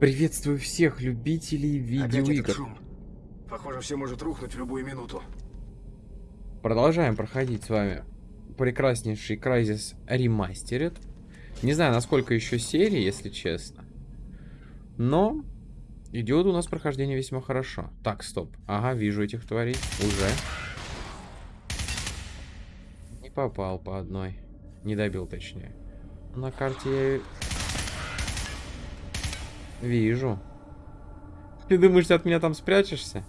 Приветствую всех любителей видеоигр. шум. Похоже, все может рухнуть в любую минуту. Продолжаем проходить с вами прекраснейший Crysis Remastered. Не знаю, насколько еще серии, если честно. Но идет у нас прохождение весьма хорошо. Так, стоп. Ага, вижу этих тварей. Уже. Не попал по одной. Не добил, точнее. На карте я... Вижу. Ты думаешь, ты от меня там спрячешься?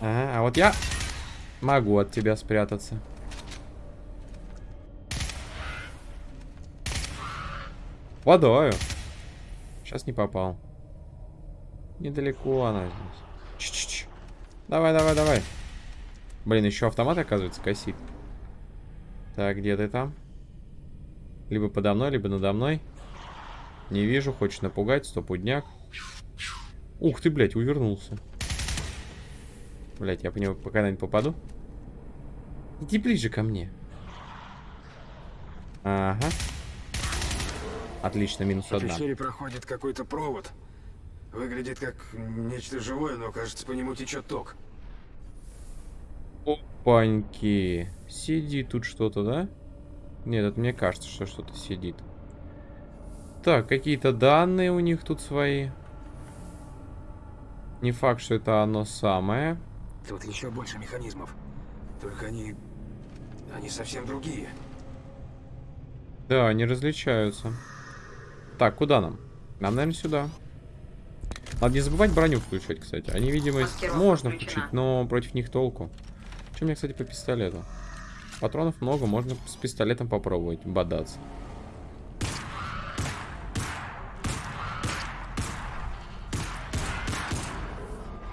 Ага, а вот я могу от тебя спрятаться. Водою. Сейчас не попал. Недалеко она здесь. Ч -ч -ч. Давай, давай, давай. Блин, еще автомат, оказывается, косит. Так, где ты там? Либо подо мной, либо надо мной. Не вижу, хочешь напугать, стопудняк. Ух ты, блядь, увернулся. Блять, я по нему когда-нибудь попаду? Иди ближе ко мне. Ага. Отлично, минус По одна. пещере проходит какой-то провод. Выглядит как нечто живое, но кажется, по нему течет ток. Опаньки. Сидит тут что-то, да? Нет, это мне кажется, что что-то сидит. Так, какие-то данные у них тут свои. Не факт, что это оно самое. Тут еще больше механизмов. Только они... Они совсем другие. Да, они различаются. Так, куда нам? Нам, наверное, сюда. Надо не забывать броню включать, кстати. Они, видимо, можно включена. включить, но против них толку. Что у меня, кстати, по пистолету? Патронов много, можно с пистолетом попробовать бодаться.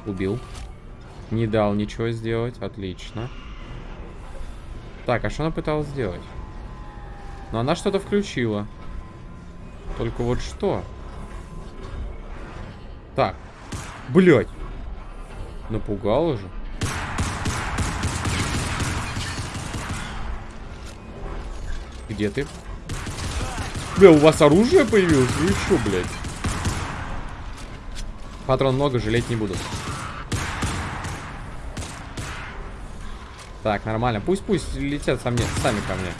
Убил. Не дал ничего сделать. Отлично. Так, а что она пыталась сделать? Но она что-то включила. Только вот что? Так. Блять. Напугала же. Где ты? Бля, у вас оружие появилось? Вы что, блядь? Патрон много, жалеть не буду. Так, нормально. Пусть, пусть летят со мне, сами ко мне.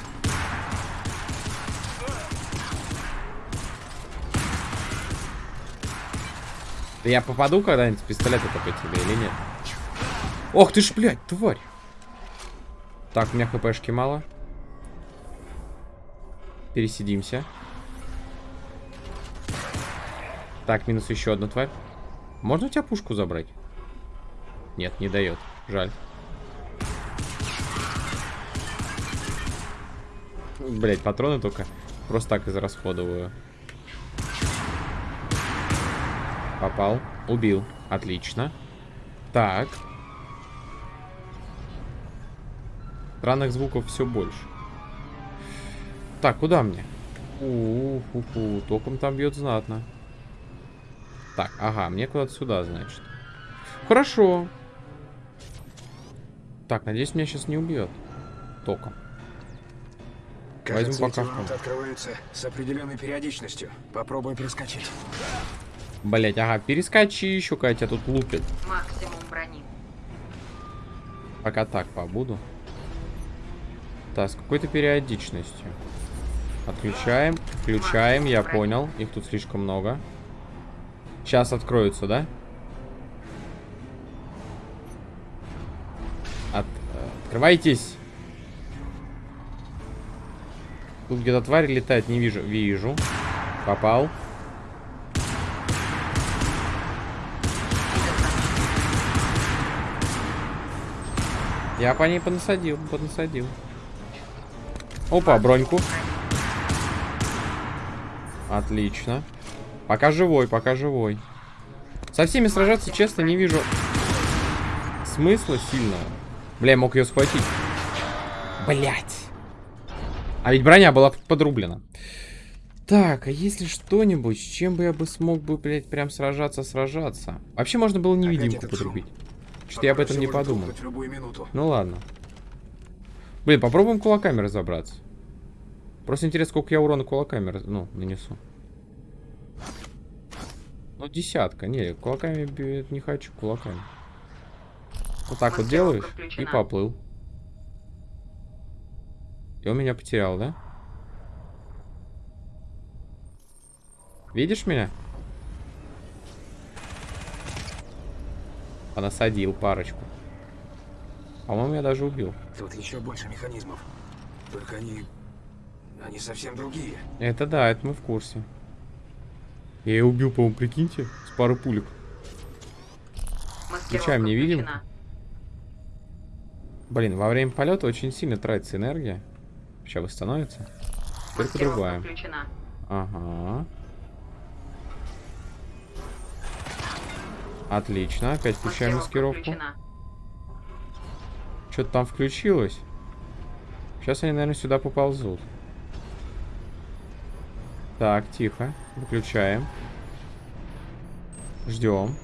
Да я попаду когда-нибудь с пистолета-то по тебе или нет? Ох ты ж, блядь, тварь. Так, у меня хпшки мало. Пересидимся. Так, минус еще одна тварь. Можно у тебя пушку забрать? Нет, не дает. Жаль. Блять, патроны только просто так израсходоваю. Попал. Убил. Отлично. Так. Странных звуков все больше. Так, куда мне? У-ху-ху, током там бьет знатно. Так, ага, мне куда-то сюда, значит. Хорошо. Так, надеюсь, меня сейчас не убьет. Током. Кажется, пока эти что. ворота открываются с определенной периодичностью. Попробуй перескочить. Блять, ага, перескочи еще, когда тебя тут лупит. Максимум брони. Пока так побуду. Так, с какой-то периодичностью. Отключаем, включаем, я понял. Их тут слишком много. Сейчас откроются, да? От- э, Открывайтесь. Тут где-то тварь летает, не вижу. Вижу. Попал. Я по ней понасадил, понасадил. Опа, броньку. Отлично. Пока живой, пока живой. Со всеми сражаться, честно, не вижу смысла сильного. Бля, я мог ее схватить. Блять. А ведь броня была подрублена. Так, а если что-нибудь, с чем бы я бы смог бы, блядь, прям сражаться, сражаться? Вообще можно было невидимку этот шум. подрубить. Что-то я об этом не подумал. Ну ладно. Блин, попробуем кулаками разобраться. Просто интересно, сколько я урона кулаками раз- ну, нанесу. Ну, десятка. Не, кулаками не хочу, кулаками. Вот так вот делаешь и поплыл. И он меня потерял, да? Видишь меня? Понасадил парочку. По-моему, я даже убил. Тут еще больше механизмов. Только они... Они совсем другие. Это да, это мы в курсе. Я ее убил, по-моему, прикиньте, с пары пулек. Включаем невидимку. включена. Блин, во время полета очень сильно тратится энергия. Сейчас восстановится. Только другая. включена. Ага. Отлично, опять включаем маскировку. включена. Что-то там включилось. Сейчас они, наверное, сюда поползут. Так, тихо. Выключаем. Ждем.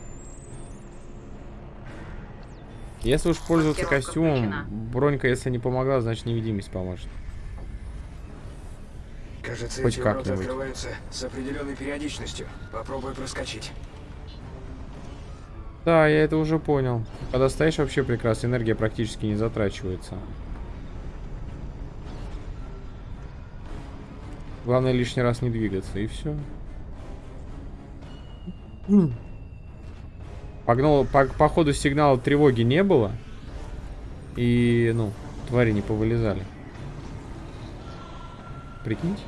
Если уж пользоваться костюмом, бронька, если не помогла, значит невидимость поможет. Кажется, Хоть как-нибудь. открываются с определенной периодичностью. Попробуй проскочить. Да, я это уже понял. Когда стоишь, вообще прекрасно, энергия практически не затрачивается. Главное лишний раз не двигаться, и все. Погнал, по, по ходу сигнала тревоги не было. И, ну, твари не повылезали. Прикиньте.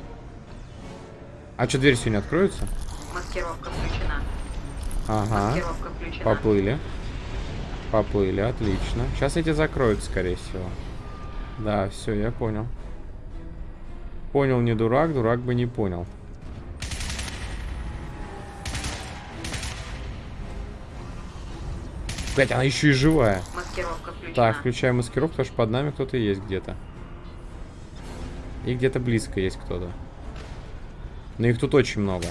А что, дверь сегодня откроется? Маскировка включена. Ага. Маскировка включена. Поплыли. Поплыли, отлично. Сейчас эти закроют, скорее всего. Да, все, я понял. Понял не дурак, дурак бы не понял. Блять, она еще и живая. Маскировка включена. Так, включаем маскировку, потому что под нами кто-то есть где-то. И где-то близко есть кто-то. Но их тут очень много.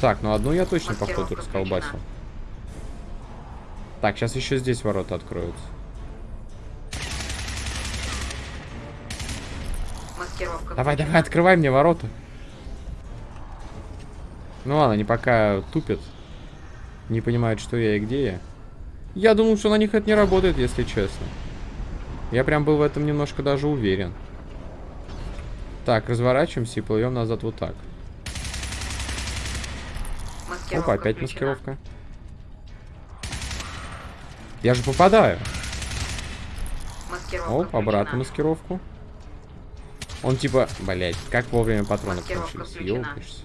Так, ну одну я точно, походу, расколбасил. Так, сейчас еще здесь ворота откроются. Давай, давай, открывай мне ворота. Ну ладно, они пока тупят. Не понимают, что я и где я. Я думал, что на них это не работает, если честно. Я прям был в этом немножко даже уверен. Так, разворачиваемся и плывем назад вот так. Маскировка Опа, опять включена. маскировка. Я же попадаю. Маскировка Оп, обратно включена. маскировку. Он типа, блять, как вовремя Маскировка кончились. Ёлкаешься.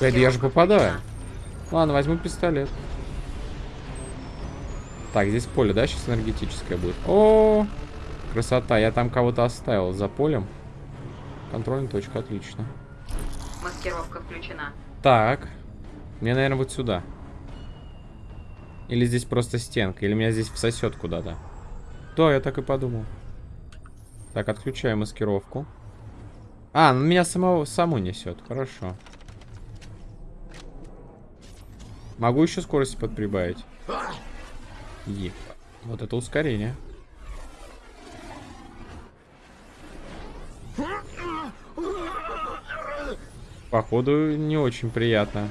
Блядь, я же попадаю. Ладно, возьму пистолет. Так, здесь поле, да, сейчас энергетическое будет. О, красота. Я там кого-то оставил за полем. Контрольная точка, отлично. Маскировка включена. Так. Мне, наверное, вот сюда. Или здесь просто стенка, или меня здесь всосет куда-то. Да, я так и подумал. Так, отключаю маскировку. А, ну меня самого саму несет. Хорошо. Могу еще скорости подприбавить. Е. Вот это ускорение. Походу, не очень приятно.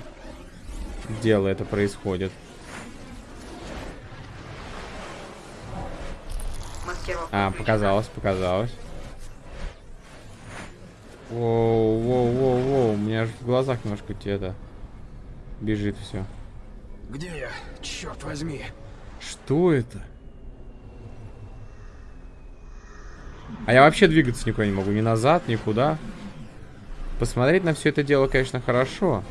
Дело это происходит. А, показалось, показалось. Воу, воу, воу, воу. У меня же в глазах немножко это бежит все. Где я? Черт возьми. Что это? А я вообще двигаться никуда не могу. Ни назад, никуда. Посмотреть на все это дело, конечно, хорошо.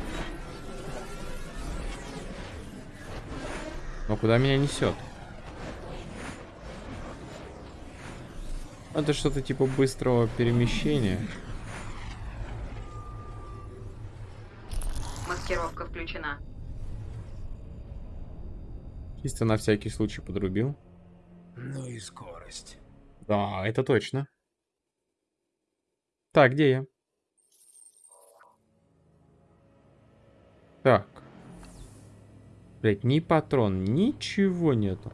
Но куда меня несет? Это что-то типа быстрого перемещения. Маскировка включена. Чисто на всякий случай подрубил. Ну и скорость. Да, это точно. Так, где я? Так. Блять, ни патрон, ничего нету.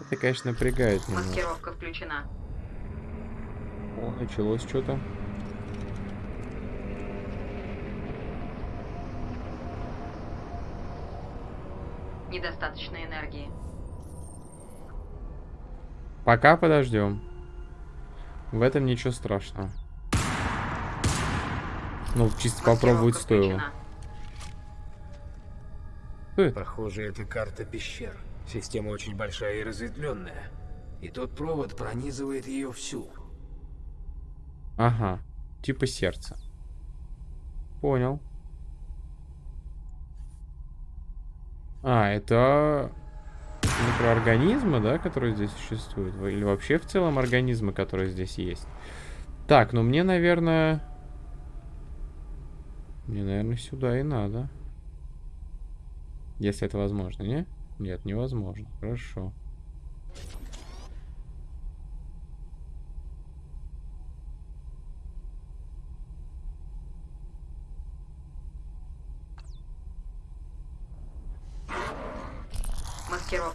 Это, конечно, напрягает немного. Маскировка включена. О, началось что-то. Недостаточно энергии. Пока подождем. В этом ничего страшного. Ну, чисто попробовать стоило. Что? Похоже, это карта пещер. Система очень большая и разветвленная. И тот провод пронизывает ее всю. Ага. Типа сердце. Понял. А, это микроорганизмы, да, которые здесь существуют? Или вообще в целом организмы, которые здесь есть? Так, ну мне, наверное... Мне, наверное, сюда и надо. Если это возможно, не? Нет, невозможно. Хорошо.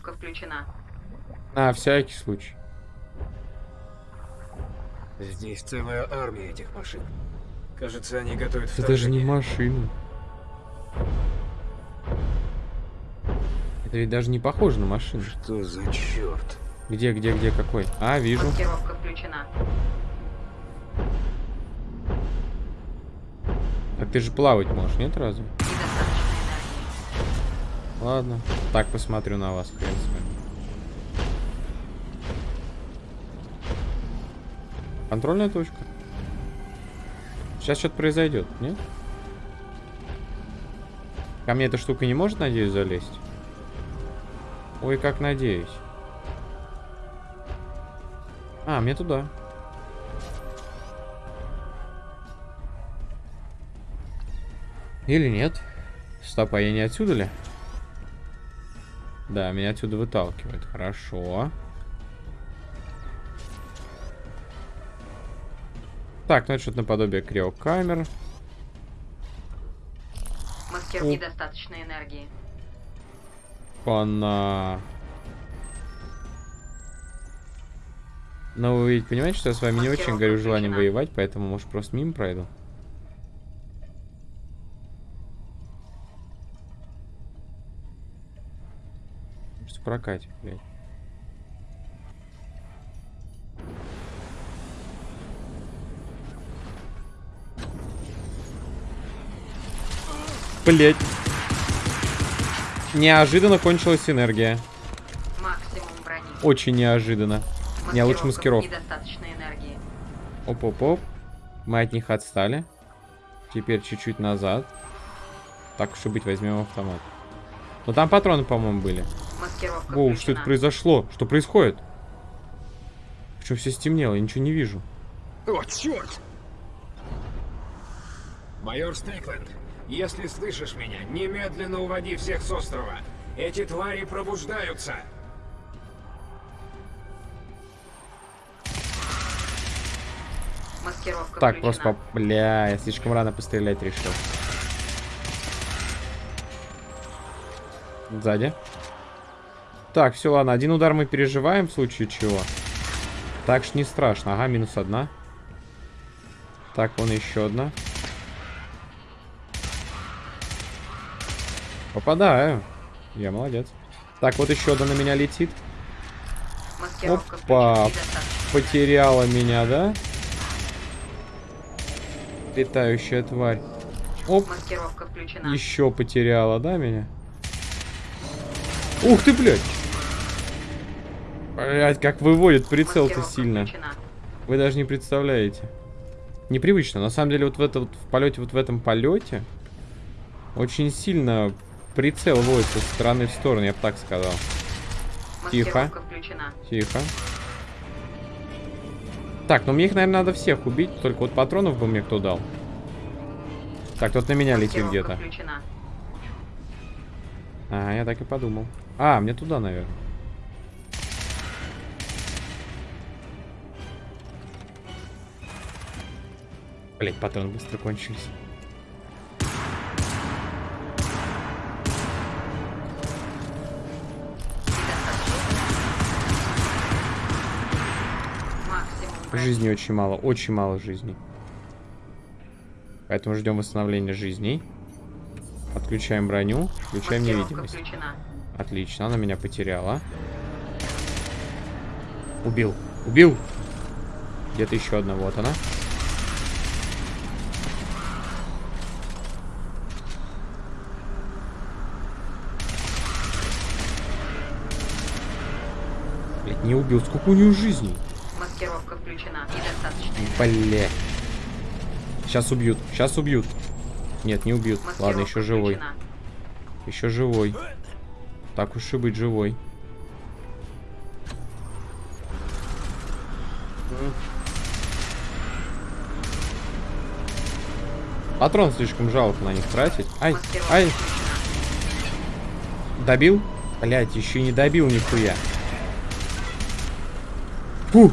Маскировка включена. На всякий случай. Здесь целая армия этих машин. Кажется, они готовят Это же не вторжение. машина. Это ведь даже не похоже на машину. Что за черт? Где, где, где, какой? А, вижу. Маскировка включена. Так ты же плавать можешь, нет разве? Ладно. Так посмотрю на вас, хрен с. Контрольная точка. Сейчас что-то произойдет, нет? Ко мне эта штука не может, надеюсь, залезть? Ой, как надеюсь. А, мне туда. Или нет? Стоп, а я не отсюда ли? Да, меня отсюда выталкивает. Хорошо. Так, ну это что-то наподобие криокамер. Маскир О. недостаточно энергии. Она... Но вы ведь понимаете, что я с вами не очень Маскировка горю желанием воевать, поэтому, может, просто мимо пройду? Что прокатит, блядь. Блять. Неожиданно кончилась энергия. Очень неожиданно. Не, лучше Маскировка маскировка. Недостаточно энергии. Оп-оп-оп. Мы от них отстали. Теперь чуть-чуть назад. Так уж и быть, возьмем автомат. Но там патроны, по-моему, были. Маскировка Воу, что это произошло? Что происходит? Почему все стемнело? Я ничего не вижу. О, черт! Майор Стрикленд, если слышишь меня, немедленно уводи всех с острова. Эти твари пробуждаются. Маскировка Так, включена. просто... по- Бля, я слишком рано пострелять решил. Сзади. Так, все, ладно. Один удар мы переживаем в случае чего. Так ж не страшно. Ага, минус одна. Так, вон еще одна. Попадаю. Я молодец. Так, вот еще одна на меня летит. Маскировка Опа. Потеряла меня, да? Летающая тварь. Оп, еще потеряла, да, меня? Ух ты, блядь! Блядь, как выводит прицел-то сильно. Вы даже не представляете. Непривычно. На самом деле, вот в, это, вот в полете, вот в этом полете очень сильно прицел водится с стороны в сторону, я бы так сказал. Тихо. Включена. Тихо. Так, ну мне их, наверное, надо всех убить. Только вот патронов бы мне кто дал. Так, тут на меня летит где-то. Ага, я так и подумал. А, мне туда, наверное. Блять, патроны быстро кончились. Жизни очень мало, очень мало жизней. Поэтому ждем восстановления жизней. Отключаем броню, включаем Маскировка невидимость. включена. Отлично, она меня потеряла. Убил, убил. Где-то еще одна, вот она. Не убил. Сколько у нее жизней? Маскировка включена. Недостаточно. Бля. Сейчас убьют. Сейчас убьют. Нет, не убьют. Маскировка Ладно, еще живой. включена. Еще живой. Так уж и быть, живой. Патрон слишком жалко на них тратить. Ай, ай, добил? Блять, еще не добил нихуя. Фу.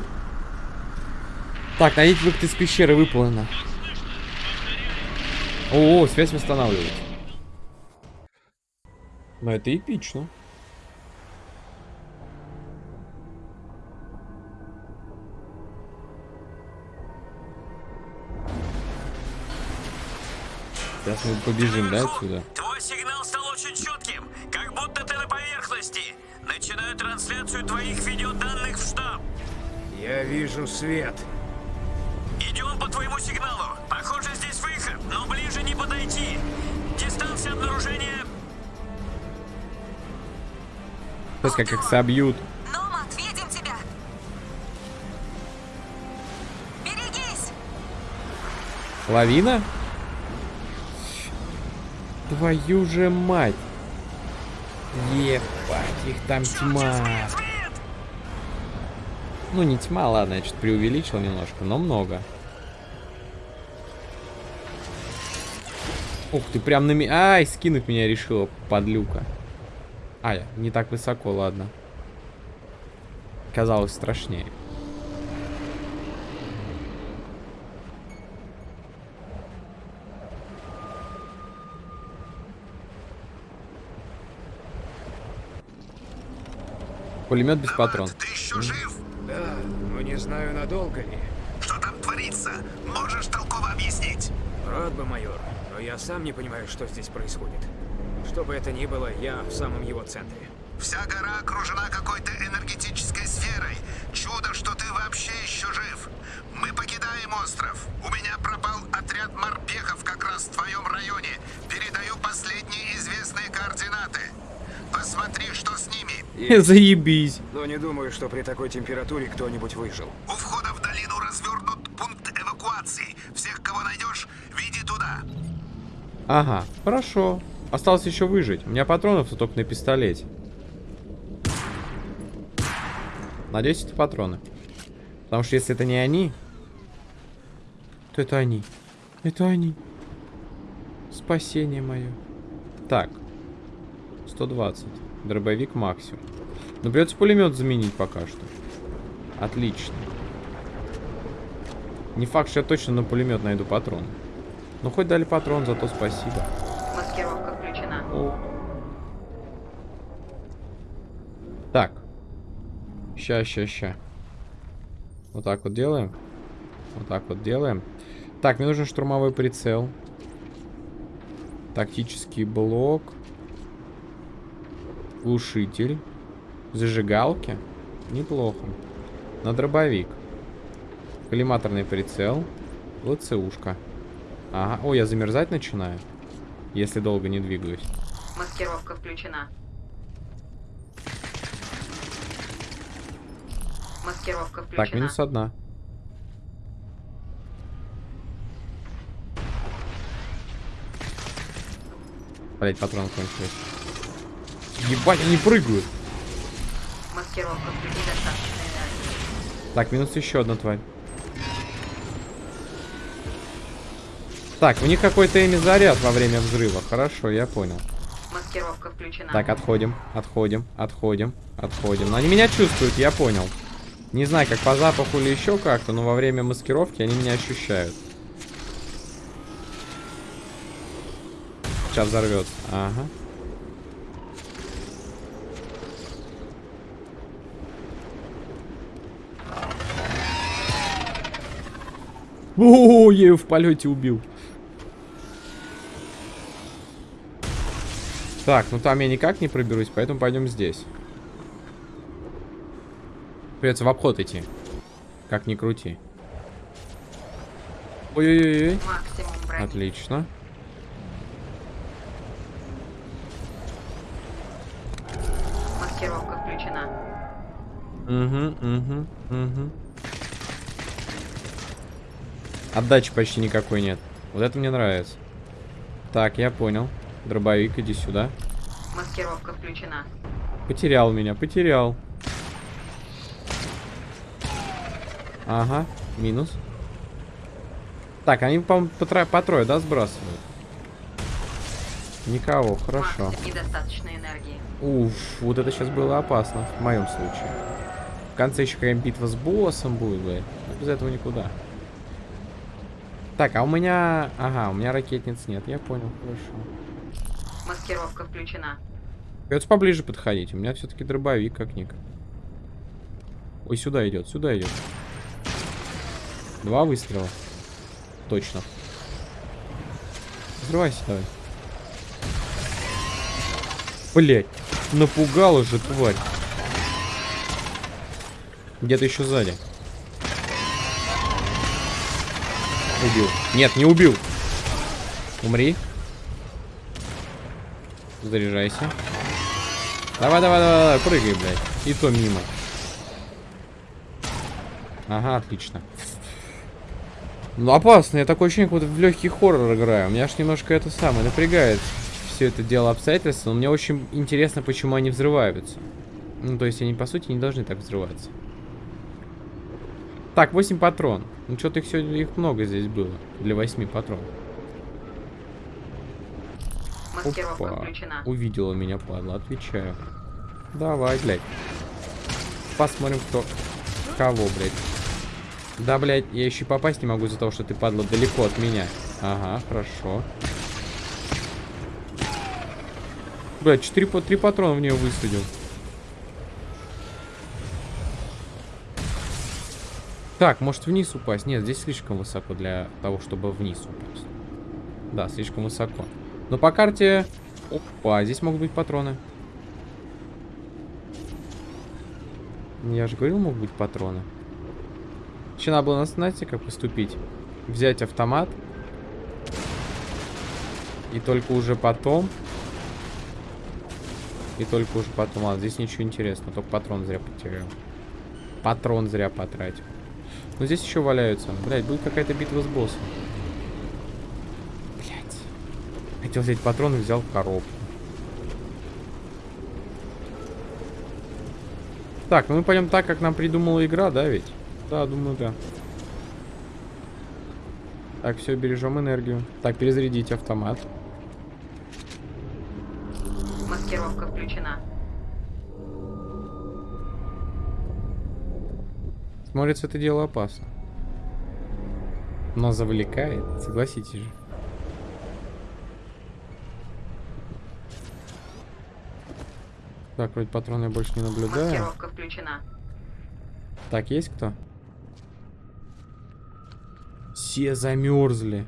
Так, найдите выход из пещеры выполнено. О, связь восстанавливается. Но это эпично. Сейчас мы побежим, да, отсюда? Твой сигнал стал очень четким, как будто ты на поверхности. Начинаю трансляцию твоих видеоданных в штаб. Я вижу свет. Идем по твоему сигналу. Похоже, здесь выход, но ближе не подойти. Дистанция обнаружения... Сейчас как их собьют. Номад, видим тебя! Берегись! Лавина? Твою же мать. Ебать, их там тьма. Ну, не тьма, ладно, я что-то преувеличил немножко, но много. Ух ты, прям на меня... Ай, скинуть меня решила, подлюка. Ай, не так высоко, ладно. Казалось страшнее. Пулемет без патрон. Ты еще жив? Да, но не знаю, надолго ли. Что там творится? Можешь толково объяснить? Рад бы, майор, но я сам не понимаю, что здесь происходит. Что бы это ни было, я в самом его центре. Вся гора окружена какой-то энергетической сферой. Чудо, что ты вообще еще жив. Мы покидаем остров. У меня пропал отряд морпехов как раз в твоем районе. Передаю последние известные координаты. Посмотри, что с ними. Заебись. Но не думаю, что при такой температуре кто-нибудь выжил. У входа в долину развернут пункт эвакуации. Всех, кого найдешь, веди туда. Ага, хорошо. Осталось еще выжить. У меня патронов только на пистолете. Надеюсь, это патроны. Потому что если это не они, то это они. Это они. Спасение мое. Так. 120. Дробовик максимум. Но придется пулемет заменить пока что. Отлично. Не факт, что я точно на пулемет найду патрон. Ну хоть дали патрон, зато спасибо. Маскировка включена. О. Так. Ща, ща, ща. Вот так вот делаем. Вот так вот делаем. Так, мне нужен штурмовой прицел. Тактический блок. Глушитель. Зажигалки. Неплохо. На дробовик. Коллиматорный прицел. ЛЦУшка. Ага. О, я замерзать начинаю. Если долго не двигаюсь. Маскировка включена. Маскировка включена. Так, минус одна. Блять, патроны кончились. Ебать, они прыгают. Так, минус еще одна тварь. Так, у них какой-то ими заряд во время взрыва. Хорошо, я понял. Маскировка включена. Так, отходим, отходим, отходим, отходим. Но они меня чувствуют, я понял. Не знаю, как по запаху или еще как-то, но во время маскировки они меня ощущают. Сейчас взорвется. Ага. О, я ее в полете убил. Так, ну там я никак не проберусь, поэтому пойдем здесь. Придется в обход идти. Как ни крути. Ой-ой-ой. Отлично. Маскировка включена. Угу, угу, угу. Отдачи почти никакой нет. Вот это мне нравится. Так, я понял. Дробовик, иди сюда. Маскировка включена. Потерял меня, потерял. Ага, минус. Так, они, по-моему, по, тро- по трое, да, сбрасывают? Никого, хорошо. Макс, недостаточно энергии. Уф, вот это сейчас было опасно, в моем случае. В конце еще какая-нибудь битва с боссом будет, блядь. Без этого никуда. Так, а у меня... Ага, у меня ракетниц нет, я понял, хорошо. Маскировка включена. Придется поближе подходить, у меня все-таки дробовик как-ник. Ой, сюда идет, сюда идет. Два выстрела. Точно. Взрывайся давай. Блять, напугала же тварь. Где-то еще сзади. Убил. Нет, не убил. Умри. Заряжайся. Давай, давай, давай, давай, прыгай, блядь. И то мимо. Ага, отлично. Ну, опасно. Я такое ощущение, как будто в легкий хоррор играю. У меня аж немножко это самое напрягает все это дело обстоятельств. Но мне очень интересно, почему они взрываются. Ну, то есть они, по сути, не должны так взрываться. Так, 8 патрон. Ну, что-то их сегодня их много здесь было. Для 8 патрон. Маскировка Опа. включена. Увидела меня, падла. Отвечаю. Давай, блядь. Посмотрим, кто... Кого, блядь. Да, блядь, я еще и попасть не могу из-за того, что ты, падла, далеко от меня. Ага, хорошо. Блядь, 4 по 3 патрона в нее высадил. Так, может вниз упасть? Нет, здесь слишком высоко для того, чтобы вниз упасть. Да, слишком высоко. Но по карте... Опа, здесь могут быть патроны. Я же говорил, могут быть патроны. Еще надо было, знаете, как поступить? Взять автомат. И только уже потом... И только уже потом... Ладно, здесь ничего интересного. Только патрон зря потерял. Патрон зря потратил. Но здесь еще валяются. Блять, будет какая-то битва с боссом. Блять. Хотел взять патроны, взял коробку. Так, ну мы пойдем так, как нам придумала игра, да ведь? Да, думаю, да. Так, все, бережем энергию. Так, перезарядить автомат. Маскировка включена. Смотрится, это дело опасно. Но завлекает, согласитесь же. Так, вроде патроны я больше не наблюдаю. Маскировка включена. Так, есть кто? Все замерзли.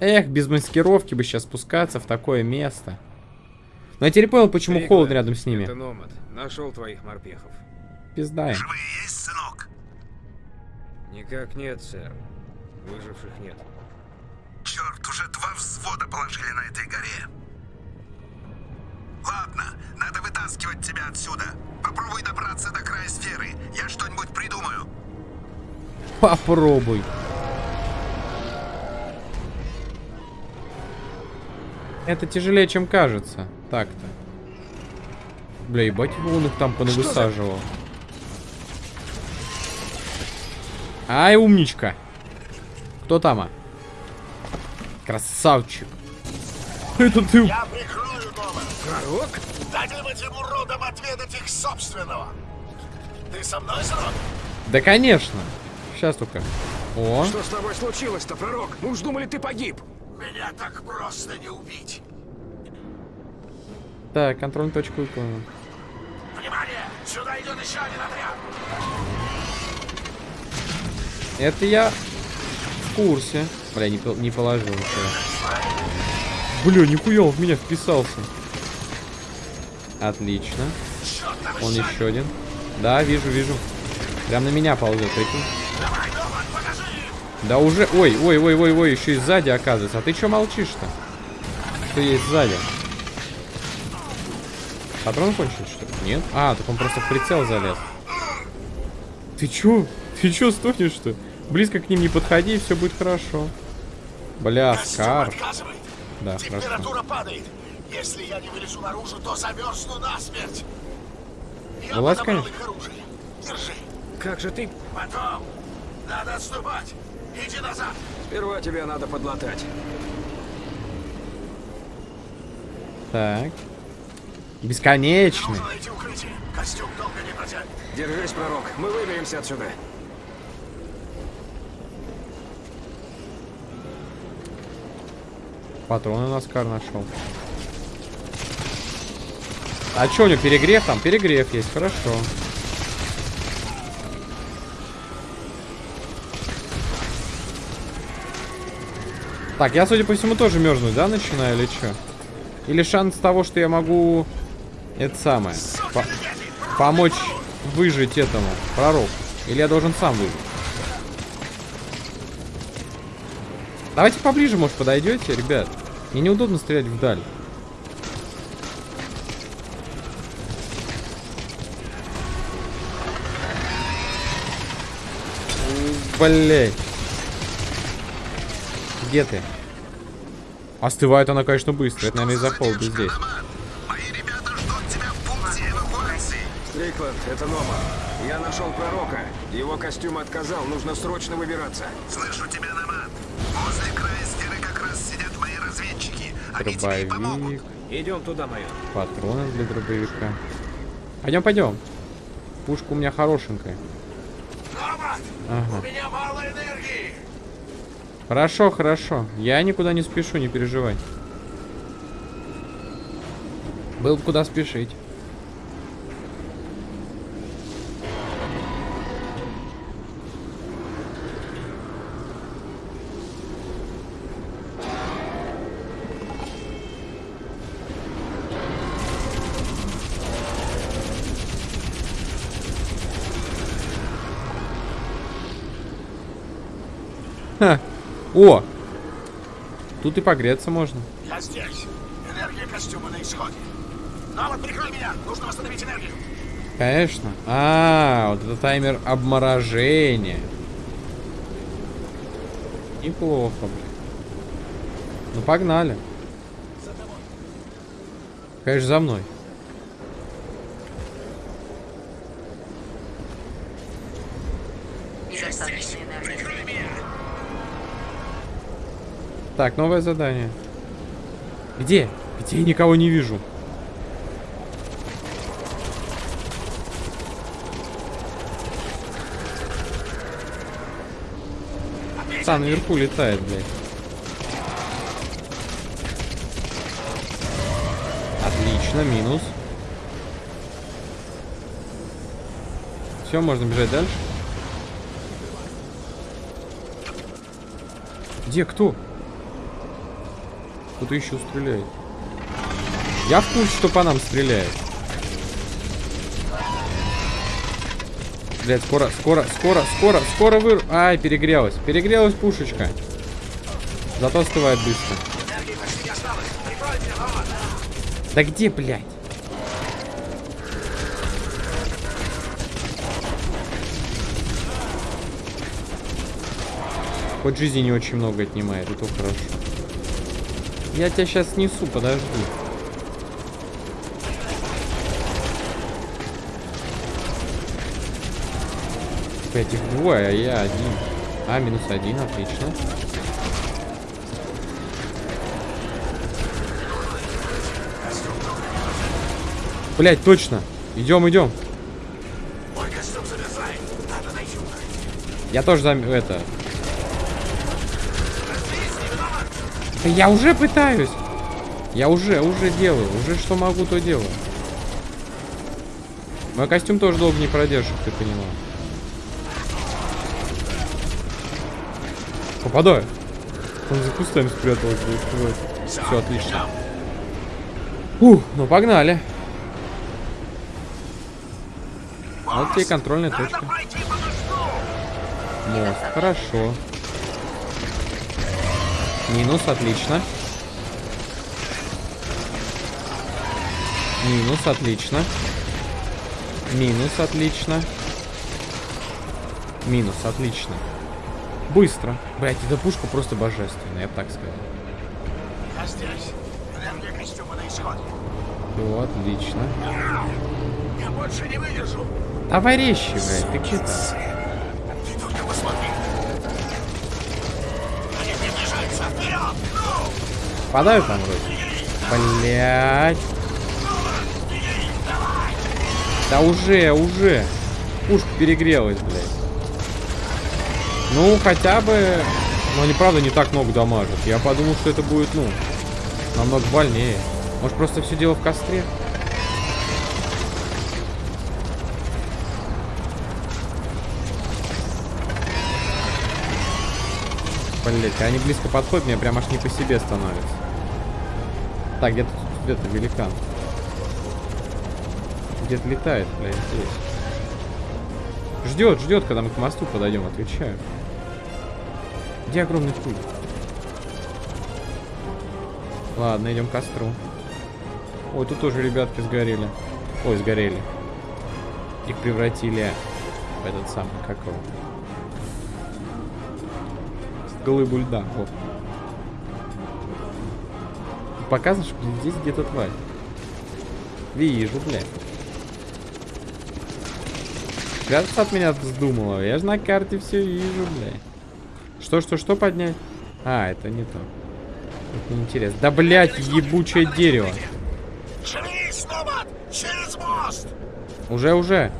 Эх, без маскировки бы сейчас спускаться в такое место. Но я теперь понял, почему Прикладь. холодно рядом с ними. Это Номад. Нашел твоих морпехов. Пизда им. Живые есть, сынок? Никак нет, сэр. Выживших нет. Черт, уже два взвода положили на этой горе. Ладно, надо вытаскивать тебя отсюда. Попробуй добраться до края сферы. Я что-нибудь придумаю. Попробуй. Это тяжелее, чем кажется. Так-то. Бля, ебать, он их там понавысаживал. Ай, умничка. Кто там, а? Красавчик. Это ты... Я прикрою дома. Пророк? Дайте этим уродам отведать их собственного. Ты со мной, сынок? Да, конечно. Сейчас только. О, Что с тобой случилось-то, пророк? Мы уж думали, ты погиб. Меня так просто не убить. Так, контрольную точку выполнена. Внимание! Сюда идет еще один отряд. Это я в курсе. Бля, не, не положил ничего. Бля, нихуя, он в меня вписался. Отлично. Он еще один. Да, вижу, вижу. Прям на меня ползет, прикинь. Да уже... Ой, ой, ой, ой, ой, еще и сзади оказывается. А ты что молчишь-то? Что есть сзади? Патрон кончился, что ли? Нет? А, так он просто в прицел залез. Ты чё? Ты чё стонешь-то? Близко к ним не подходи, и все будет хорошо. Бля, Скар. Да, хорошо. Температура падает. Если я не вылезу наружу, то замерзну насмерть. Я Вылазь, подобрал конечно. их оружие. Держи. Как же ты... Потом. Надо отступать. Иди назад. Сперва тебе надо подлатать. Так. Бесконечный. Держись, пророк. Мы выберемся отсюда. Патроны на Скар нашел. А что у него перегрев там? Перегрев есть, хорошо. Так, я, судя по всему, тоже мерзнуть, да, начинаю или что? Или шанс того, что я могу... Это самое. по- помочь выжить этому пророку. Или я должен сам выжить? Давайте поближе, может, подойдете, ребят. Мне неудобно стрелять вдаль. Блять. Где ты? Остывает она, конечно, быстро. Это, наверное, из-за холода здесь. Стрикленд, это Нома. Я нашел пророка. Его костюм отказал. Нужно срочно выбираться. Слышу тебя, Номад. Возле края стены как раз сидят мои разведчики. Они тебе и помогут. Дробовик. Идем туда, майор. Патроны для дробовика. Пойдем, пойдем. Пушка у меня хорошенькая. Номад, Ага. у меня мало энергии. Хорошо, хорошо. Я никуда не спешу, не переживай. Был бы куда спешить. О! Тут и погреться можно. Я здесь. Энергия костюма на исходе. Номад, прикрой меня. Нужно восстановить энергию. Конечно. А, вот это таймер обморожения. Неплохо, блин. Ну, погнали. Конечно, за мной. Недостаточно энергии. Так, новое задание. Где? Где я никого не вижу? Пацан наверху летает, блядь. Отлично, минус. Все, можно бежать дальше. Где кто? Кто-то еще стреляет. Я в курсе, что по нам стреляет. Блять, скоро, скоро, скоро, скоро, скоро выр... Ай, перегрелась. Перегрелась пушечка. Зато остывает быстро. Да где, блядь? Хоть жизни не очень много отнимает, это хорошо. Я тебя сейчас снесу, подожди. Этих двое, а я один. А, минус один, отлично. Блять, точно. Идем, идем. Я тоже зам... это... Да я уже пытаюсь. Я уже, уже делаю. Уже что могу, то делаю. Мой костюм тоже долго не продержит, ты поняла. Попадаю. Он за кустами спрятался. Все, отлично. Ух, ну погнали. Вот тебе контрольная точка. Мост, хорошо. Минус, отлично. Минус, отлично. Минус, отлично. Минус, отлично. Быстро. Блять, эта пушка просто божественная, я бы так сказал. Я здесь. Для костюма на исходе. Все, отлично. Я больше не выдержу. Давай резче, блядь, ты че там? Попадаю там вроде? Блять. Да уже, уже. Пушка перегрелась, блядь. Ну, хотя бы... Но они, правда, не так много дамажат. Я подумал, что это будет, ну, намного больнее. Может, просто все дело в костре? Блять, они близко подходят, мне прям аж не по себе становится. Так, где-то тут где-то великан. Где-то летает, блядь, здесь. Ждет, ждет, когда мы к мосту подойдем, отвечаю. Где огромный пуль? Ладно, идем к костру. Ой, тут тоже ребятки сгорели. Ой, сгорели. Их превратили в этот самый, как его? Глыбу льда. Вот. Показываешь, что здесь где-то тварь. Вижу, блядь. Прятаться от меня вздумала. Я же на карте все вижу, блядь. Что, что, что поднять? А, это не то. Это неинтересно. Да, блядь, ебучее дерево. Через мост! Уже, уже.